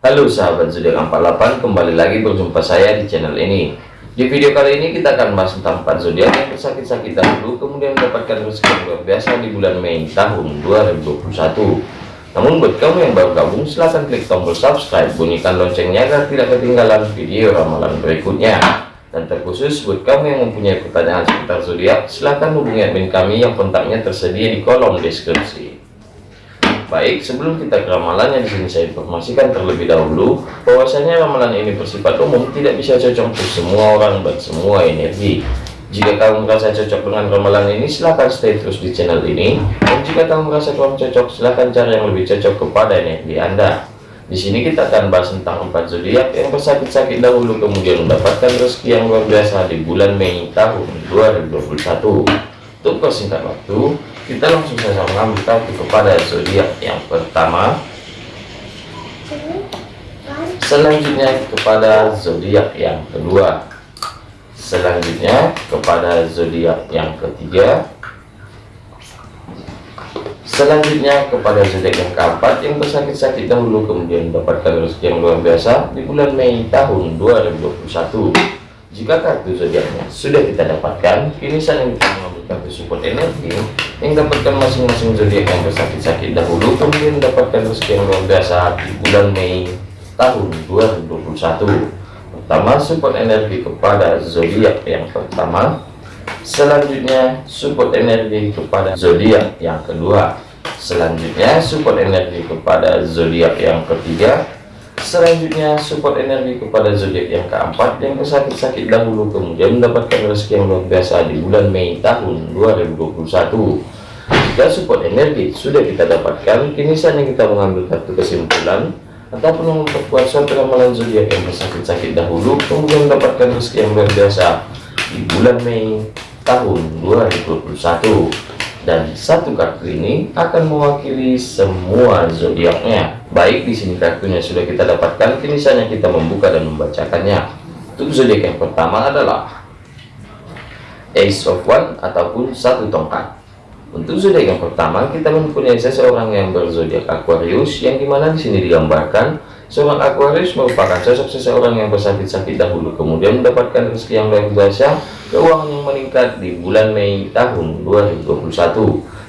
Halo sahabat zodiak 48 kembali lagi berjumpa saya di channel ini. Di video kali ini kita akan bahas tentang 4 zodiak yang bersakit-sakit dahulu kemudian mendapatkan rezeki luar biasa di bulan Mei tahun 2021 namun buat kamu yang baru gabung silahkan klik tombol subscribe bunyikan loncengnya agar tidak ketinggalan video ramalan berikutnya. Dan terkhusus buat kamu yang mempunyai pertanyaan seputar zodiak silahkan hubungi admin kami yang kontaknya tersedia di kolom deskripsi Baik, sebelum kita ke ramalannya di sini saya informasikan terlebih dahulu bahwasanya ramalan ini bersifat umum, tidak bisa cocok untuk semua orang dan semua energi. Jika kamu merasa cocok dengan ramalan ini, silahkan stay terus di channel ini. Dan jika kamu merasa kurang cocok, silahkan cari yang lebih cocok kepada energi Anda. Di sini kita akan bahas tentang empat zodiak yang bersakit-sakit dahulu kemudian mendapatkan rezeki yang luar biasa di bulan Mei tahun 2021. Untuk persingkat waktu, kita langsung saja mengambil kepada zodiak yang pertama. Selanjutnya kepada zodiak yang kedua. Selanjutnya kepada zodiak yang ketiga. Selanjutnya kepada zodiak yang keempat yang bersakit-sakit dahulu kemudian mendapatkan rezeki yang luar biasa di bulan Mei tahun 2021 jika kartu zodiaknya sudah kita dapatkan kini saatnya kita mengambil kartu support energi yang dapatkan masing-masing zodiak yang bersakit-sakit dahulu kemudian mendapatkan rezeki yang luar biasa di bulan Mei tahun 2021 pertama support energi kepada zodiak yang pertama. Selanjutnya support energi kepada zodiak yang kedua. Selanjutnya support energi kepada zodiak yang ketiga selanjutnya support energi kepada zodiak yang keempat yang bersakit-sakit dahulu kemudian mendapatkan rezeki yang luar biasa di bulan Mei tahun 2021 jika support energi sudah kita dapatkan, kini saatnya kita mengambil satu kesimpulan ataupun memperkuat suatu ramalan zodiak yang bersakit-sakit dahulu, kemudian mendapatkan rezeki yang luar biasa di bulan Mei tahun 2021. Dan satu kartu ini akan mewakili semua zodiaknya. Baik di sini kartunya sudah kita dapatkan, kini saatnya kita membuka dan membacakannya. Untuk zodiak yang pertama adalah Ace of One ataupun satu tongkat. Untuk zodiak yang pertama, kita mempunyai seseorang yang berzodiak Aquarius, yang di mana di sini digambarkan seorang Aquarius merupakan sosok seseorang yang bersakit-sakit dahulu, kemudian mendapatkan rezeki yang luar biasa, keuangan yang meningkat di bulan Mei tahun 2021.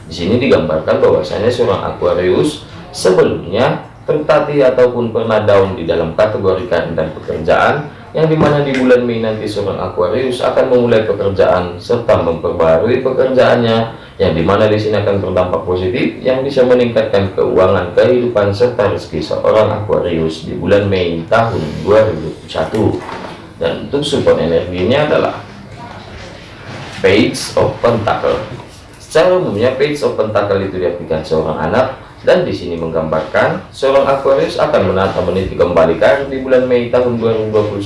Di sini digambarkan bahwasanya seorang Aquarius sebelumnya tertatih ataupun pernah down di dalam kategori karir dan pekerjaan, yang di mana di bulan Mei nanti seorang Aquarius akan memulai pekerjaan serta memperbarui pekerjaannya yang di mana di sini akan berdampak positif yang bisa meningkatkan keuangan kehidupan serta rezeki seorang Aquarius di bulan Mei tahun 2021 dan untuk support energinya adalah Page of Pentacle. Secara umumnya Page of Pentacle itu diartikan seorang anak dan di sini menggambarkan seorang Aquarius akan menata meniti kembali karir di bulan Mei tahun 2021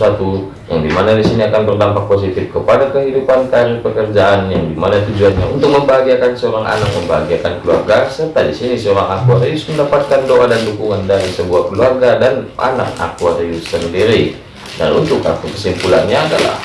yang di mana di sini akan berdampak positif kepada kehidupan karir pekerjaan yang di mana tujuannya untuk membahagiakan seorang anak membahagiakan keluarga serta di sini seorang Aquarius mendapatkan doa dan dukungan dari sebuah keluarga dan anak Aquarius sendiri. Dan untuk kartu kesimpulannya adalah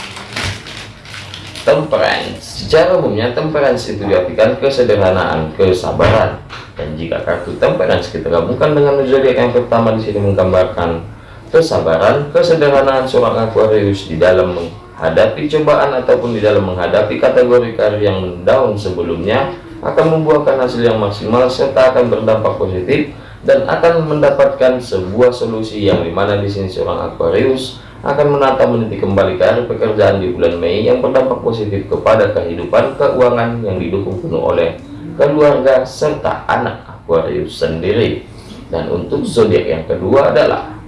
temperance secara umumnya temperance itu diartikan kesederhanaan kesabaran dan jika kartu temperance kita gabungkan dengan zodiak yang pertama di sini menggambarkan kesabaran, kesederhanaan seorang Aquarius di dalam menghadapi cobaan ataupun di dalam menghadapi kategori karir yang down sebelumnya akan membuahkan hasil yang maksimal serta akan berdampak positif dan akan mendapatkan sebuah solusi yang di mana di sini seorang Aquarius akan menata meniti kembali karir pekerjaan di bulan Mei yang berdampak positif kepada kehidupan keuangan yang didukung penuh oleh keluarga serta anak Aquarius sendiri. Dan untuk zodiak yang kedua adalah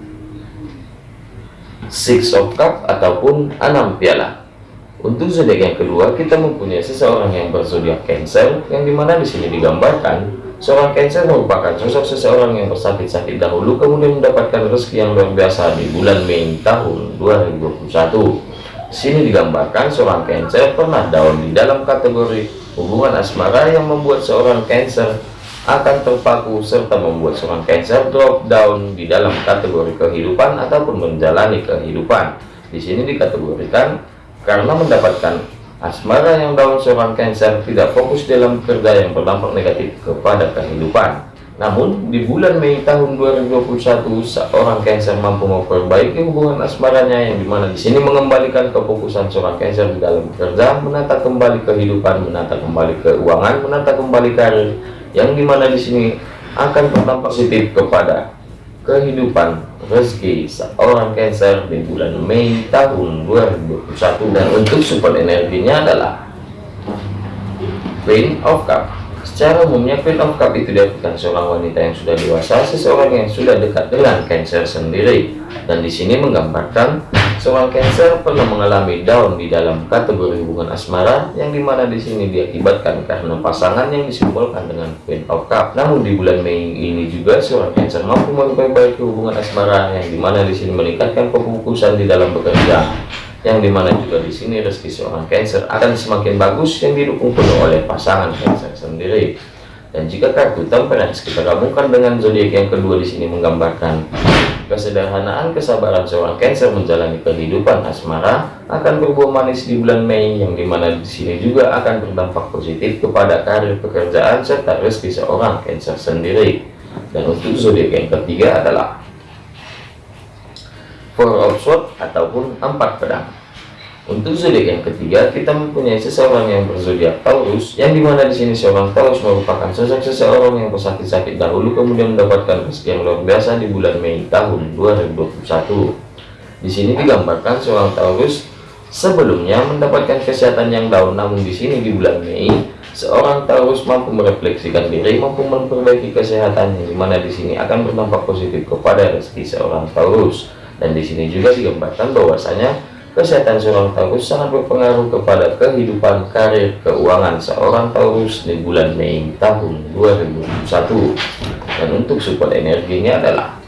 Six of Cup ataupun enam piala. Untuk zodiak yang kedua kita mempunyai seseorang yang berzodiak Cancer yang di mana di sini digambarkan seorang Cancer merupakan sosok seseorang yang bersakit-sakit dahulu kemudian mendapatkan rezeki yang luar biasa di bulan Mei tahun 2021 sini digambarkan seorang Cancer pernah down di dalam kategori hubungan asmara yang membuat seorang Cancer akan terpaku serta membuat seorang Cancer drop down di dalam kategori kehidupan ataupun menjalani kehidupan. Di sini dikategorikan karena mendapatkan asmara yang down seorang Cancer tidak fokus dalam kerja yang berdampak negatif kepada kehidupan. Namun, di bulan Mei tahun 2021, seorang Cancer mampu memperbaiki hubungan asmaranya yang di mana di sini mengembalikan kefokusan seorang Cancer di dalam bekerja, menata kembali kehidupan, menata kembali keuangan, menata kembali karir, yang di mana di sini akan berdampak positif kepada kehidupan rezeki seorang Cancer di bulan Mei tahun 2021 dan untuk support energinya adalah Queen of Cup Secara umumnya Queen of Cup itu diartikan seorang wanita yang sudah dewasa, seseorang yang sudah dekat dengan Cancer sendiri. Dan di sini menggambarkan seorang Cancer pernah mengalami down di dalam kategori hubungan asmara, yang di mana di sini diakibatkan karena pasangan yang disimbolkan dengan Queen of Cup. Namun di bulan Mei ini juga seorang Cancer mampu memperbaiki hubungan asmara, yang di mana di sini meningkatkan kefokusan di dalam bekerja yang di mana juga di sini rezeki seorang Cancer akan semakin bagus yang didukung penuh oleh pasangan Cancer sendiri. Dan jika kartu temperance kita gabungkan dengan zodiak yang kedua di sini menggambarkan kesederhanaan kesabaran seorang Cancer menjalani kehidupan asmara akan berbuah manis di bulan Mei yang di mana di sini juga akan berdampak positif kepada karir pekerjaan serta rezeki seorang Cancer sendiri. Dan untuk zodiak yang ketiga adalah four of sword ataupun empat pedang. Untuk zodiak yang ketiga kita mempunyai seseorang yang berzodiak Taurus yang di mana di sini seorang Taurus merupakan sosok seseorang yang bersakit-sakit dahulu kemudian mendapatkan rezeki yang luar biasa di bulan Mei tahun 2021 di sini digambarkan seorang Taurus sebelumnya mendapatkan kesehatan yang down namun di sini di bulan Mei seorang Taurus mampu merefleksikan diri mampu memperbaiki kesehatannya di mana di sini akan berdampak positif kepada rezeki seorang Taurus dan di sini juga digambarkan bahwasanya kesehatan seorang Taurus sangat berpengaruh kepada kehidupan karir keuangan seorang Taurus di bulan Mei tahun 2021 dan untuk support energinya adalah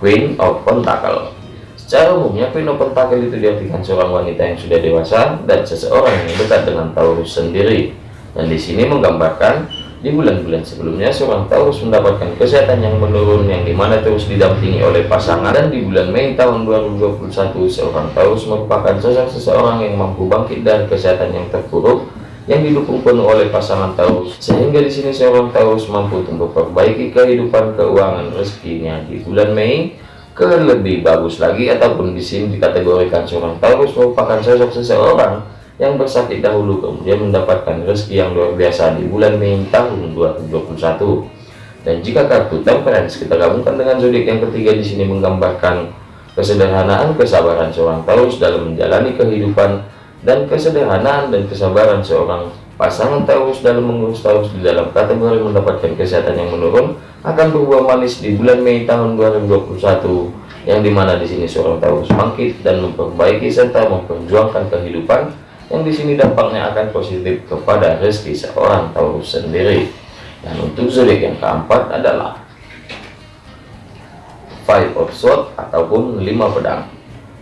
Queen of Pentacle. Secara umumnya Queen of Pentacle itu diartikan seorang wanita yang sudah dewasa dan seseorang yang dekat dengan Taurus sendiri. Dan di sini menggambarkan di bulan-bulan sebelumnya, seorang Taurus mendapatkan kesehatan yang menurun yang di mana terus didampingi oleh pasangan. Dan di bulan Mei tahun 2021, seorang Taurus merupakan sosok seseorang yang mampu bangkit dari kesehatan yang terpuruk yang didukung penuh oleh pasangan Taurus sehingga di sini seorang Taurus mampu untuk memperbaiki kehidupan keuangan rezekinya. Di bulan Mei ke lebih bagus lagi ataupun di sini dikategorikan seorang Taurus merupakan sosok seseorang yang bersakit dahulu kemudian mendapatkan rezeki yang luar biasa di bulan Mei tahun 2021 dan jika kartu temperance kita gabungkan dengan zodiak yang ketiga di sini menggambarkan kesederhanaan kesabaran seorang Taurus dalam menjalani kehidupan dan kesederhanaan dan kesabaran seorang pasangan Taurus dalam mengurus Taurus di dalam kategori mendapatkan kesehatan yang menurun akan berbuah manis di bulan Mei tahun 2021 yang di mana di sini seorang Taurus bangkit dan memperbaiki serta memperjuangkan kehidupan yang di sini dampaknya akan positif kepada rezeki seorang Taurus sendiri. Dan untuk zodiak yang keempat adalah Five of Swords ataupun lima pedang.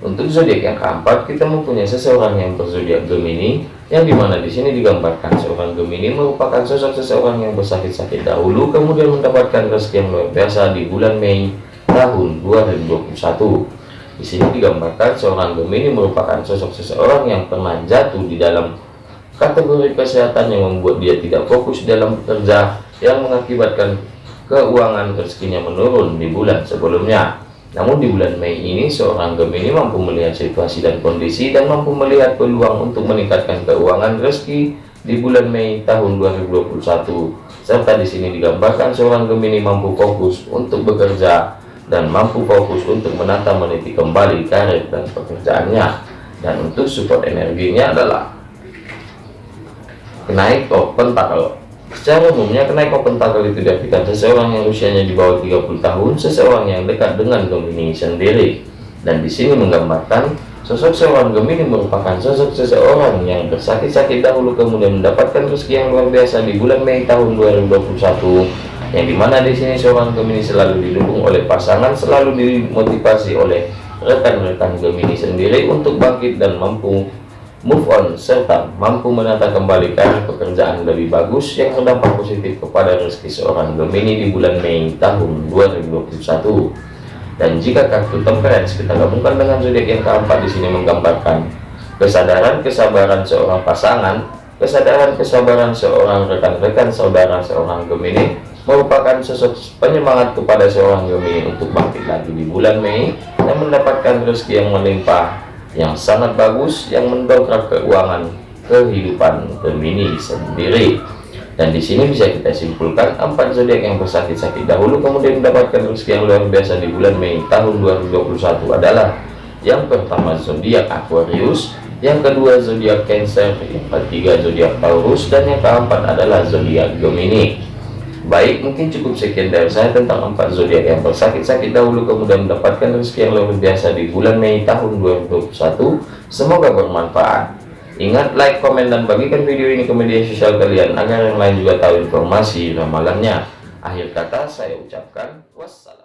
Untuk zodiak yang keempat kita mempunyai seseorang yang berzodiak Gemini yang di mana di sini digambarkan seorang Gemini merupakan sosok seseorang yang bersakit-sakit dahulu kemudian mendapatkan rezeki yang luar biasa di bulan Mei tahun 2021 di sini digambarkan seorang Gemini merupakan sosok seseorang yang pernah jatuh di dalam kategori kesehatan yang membuat dia tidak fokus dalam bekerja yang mengakibatkan keuangan rezekinya menurun di bulan sebelumnya. Namun di bulan Mei ini seorang Gemini mampu melihat situasi dan kondisi dan mampu melihat peluang untuk meningkatkan keuangan rezeki di bulan Mei tahun 2021. Serta di sini digambarkan seorang Gemini mampu fokus untuk bekerja dan mampu fokus untuk menata meniti kembali karir dan pekerjaannya. Dan untuk support energinya adalah kenaik of pentacle secara umumnya kenaik of pentacle itu diartikan seseorang yang usianya di bawah 30 tahun seseorang yang dekat dengan Gemini sendiri. Dan di sini menggambarkan sosok seorang Gemini merupakan sosok seseorang yang bersakit-sakit dahulu kemudian mendapatkan rezeki yang luar biasa di bulan Mei tahun 2021 yang di mana di sini seorang Gemini selalu didukung oleh pasangan selalu dimotivasi oleh rekan-rekan Gemini sendiri untuk bangkit dan mampu move on serta mampu menata kembali karir pekerjaan lebih bagus yang berdampak positif kepada rezeki seorang Gemini di bulan Mei tahun 2021 dan jika kartu temperance kita gabungkan dengan zodiak yang keempat di sini menggambarkan kesadaran kesabaran seorang pasangan kesadaran kesabaran seorang rekan-rekan saudara seorang Gemini merupakan sosok penyemangat kepada seorang Gemini untuk bangkit lagi di bulan Mei dan mendapatkan rezeki yang melimpah yang sangat bagus yang mendongkrak keuangan kehidupan Gemini sendiri. Dan di sini bisa kita simpulkan empat zodiak yang bersakit-sakit dahulu kemudian mendapatkan rezeki yang luar biasa di bulan Mei tahun 2021 adalah yang pertama zodiak Aquarius yang kedua zodiak Cancer yang ketiga zodiak Taurus dan yang keempat adalah zodiak Gemini Baik, mungkin cukup sekian dari saya tentang empat zodiak yang bersakit-sakit dahulu kemudian mendapatkan rezeki yang luar biasa di bulan Mei tahun 2021. Semoga bermanfaat. Ingat like, komen, dan bagikan video ini ke media sosial kalian agar yang lain juga tahu informasi ramalannya. Akhir kata saya ucapkan wassalam.